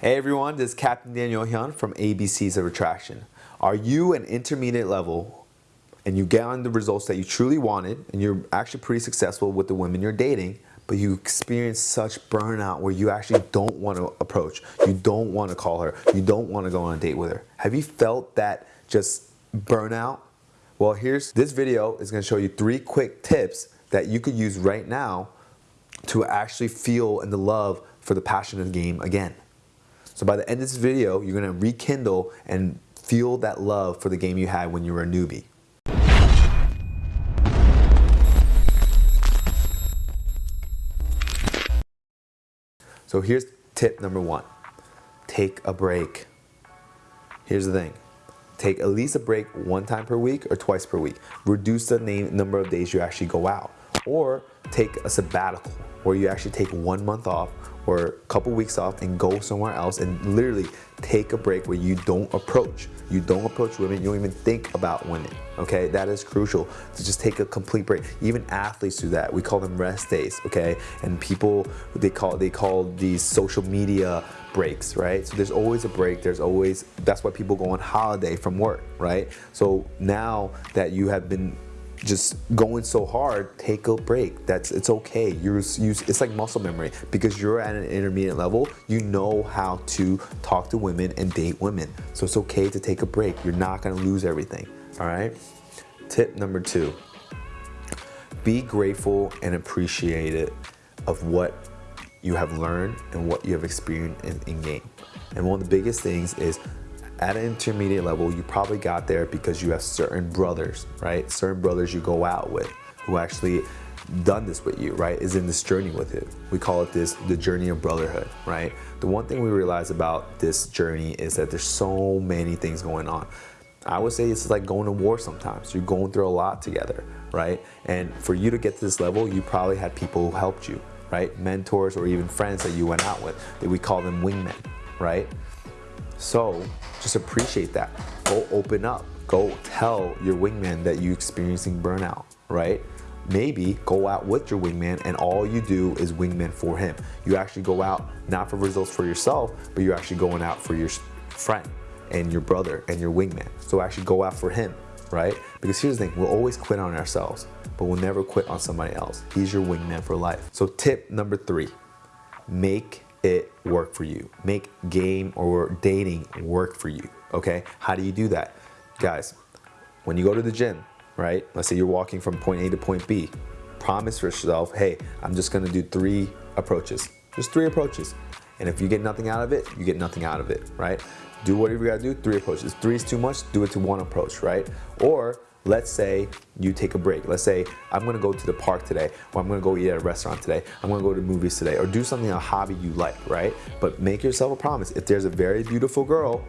Hey everyone, this is Captain Daniel Hyun from ABCs of Attraction. Are you an intermediate level and you get on the results that you truly wanted and you're actually pretty successful with the women you're dating, but you experience such burnout where you actually don't want to approach, you don't want to call her, you don't want to go on a date with her. Have you felt that just burnout? Well, here's this video is going to show you three quick tips that you could use right now to actually feel and the love for the passion of the game again. So by the end of this video, you're gonna rekindle and feel that love for the game you had when you were a newbie. So here's tip number one, take a break. Here's the thing, take at least a break one time per week or twice per week. Reduce the name, number of days you actually go out. Or take a sabbatical where you actually take one month off or a couple weeks off and go somewhere else and literally take a break where you don't approach. You don't approach women, you don't even think about women, okay? That is crucial to just take a complete break. Even athletes do that. We call them rest days, okay? And people, they call, they call these social media breaks, right? So there's always a break, there's always, that's why people go on holiday from work, right? So now that you have been just going so hard, take a break. That's it's okay. You're you, it's like muscle memory because you're at an intermediate level. You know how to talk to women and date women. So it's okay to take a break. You're not gonna lose everything. All right. Tip number two: be grateful and appreciative of what you have learned and what you have experienced in, in game. And one of the biggest things is at an intermediate level, you probably got there because you have certain brothers, right? Certain brothers you go out with who actually done this with you, right? Is in this journey with you. We call it this, the journey of brotherhood, right? The one thing we realize about this journey is that there's so many things going on. I would say it's like going to war sometimes. You're going through a lot together, right? And for you to get to this level, you probably had people who helped you, right? Mentors or even friends that you went out with. That we call them wingmen, right? So just appreciate that. Go open up. Go tell your wingman that you're experiencing burnout, right? Maybe go out with your wingman and all you do is wingman for him. You actually go out not for results for yourself, but you're actually going out for your friend and your brother and your wingman. So actually go out for him, right? Because here's the thing, we'll always quit on ourselves, but we'll never quit on somebody else. He's your wingman for life. So tip number three, make it work for you. Make game or dating work for you, okay? How do you do that? Guys, when you go to the gym, right? Let's say you're walking from point A to point B, promise yourself, hey, I'm just gonna do three approaches. Just three approaches. And if you get nothing out of it, you get nothing out of it, right? Do whatever you gotta do, three approaches. Three is too much, do it to one approach, right? Or let's say you take a break. Let's say I'm gonna go to the park today, or I'm gonna go eat at a restaurant today, I'm gonna go to movies today, or do something, a hobby you like, right? But make yourself a promise. If there's a very beautiful girl,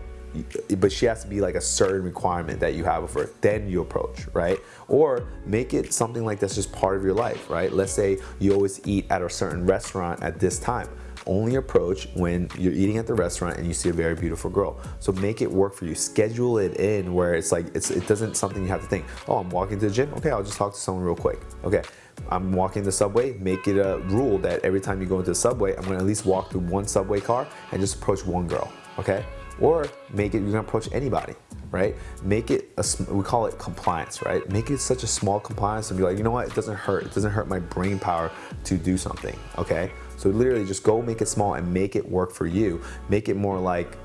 but she has to be like a certain requirement that you have of her, then you approach, right? Or make it something like that's just part of your life, right? Let's say you always eat at a certain restaurant at this time only approach when you're eating at the restaurant and you see a very beautiful girl. So make it work for you. Schedule it in where it's like, it's, it doesn't something you have to think, oh, I'm walking to the gym. Okay, I'll just talk to someone real quick. Okay, I'm walking the subway, make it a rule that every time you go into the subway, I'm gonna at least walk through one subway car and just approach one girl, okay? Or make it, you're gonna approach anybody, right? Make it, a, we call it compliance, right? Make it such a small compliance and be like, you know what, it doesn't hurt. It doesn't hurt my brain power to do something, okay? So literally just go make it small and make it work for you. Make it more like,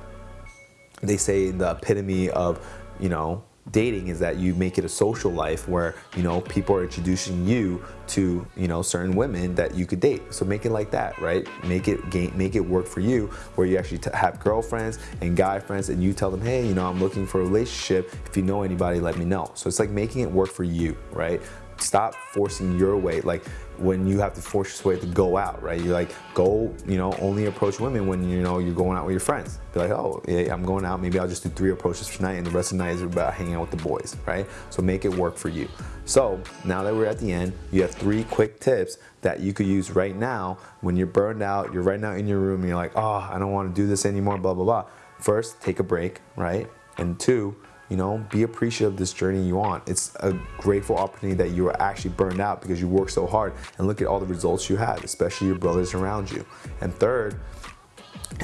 they say the epitome of, you know, dating is that you make it a social life where you know people are introducing you to you know certain women that you could date. So make it like that right? Make it gain make it work for you where you actually have girlfriends and guy friends and you tell them hey you know i'm looking for a relationship. If you know anybody let me know. So it's like making it work for you right stop forcing your way like when you have to force your way to go out right? You're like go you know only approach women when you know you're going out with your friends. Be like oh yeah, i'm going out. Maybe i'll just do three approaches tonight and the rest of the night is about hanging out with the boys right? So make it work for you. So now that we're at the end you have three quick tips that you could use right now. When you're burned out you're right now in your room and you're like oh i don't want to do this anymore blah blah blah. First take a break right? And two you know, be appreciative of this journey you on. It's a grateful opportunity that you are actually burned out because you worked so hard and look at all the results you had, especially your brothers around you. And third,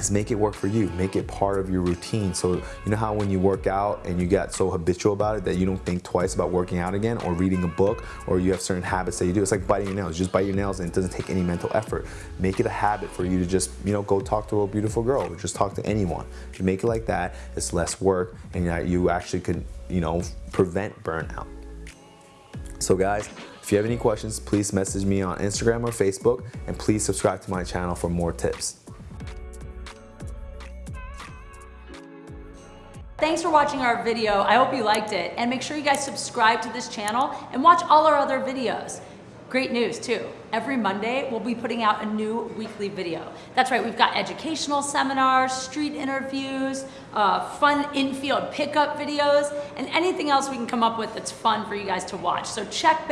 is make it work for you. Make it part of your routine. So you know how when you work out and you get so habitual about it that you don't think twice about working out again or reading a book or you have certain habits that you do. It's like biting your nails. You just bite your nails and it doesn't take any mental effort. Make it a habit for you to just, you know, go talk to a beautiful girl or just talk to anyone. If you make it like that, it's less work and you actually could, you know, prevent burnout. So guys, if you have any questions, please message me on Instagram or Facebook and please subscribe to my channel for more tips. Thanks for watching our video. I hope you liked it. And make sure you guys subscribe to this channel and watch all our other videos. Great news too. Every Monday, we'll be putting out a new weekly video. That's right, we've got educational seminars, street interviews, uh, fun infield pickup videos, and anything else we can come up with that's fun for you guys to watch. So check back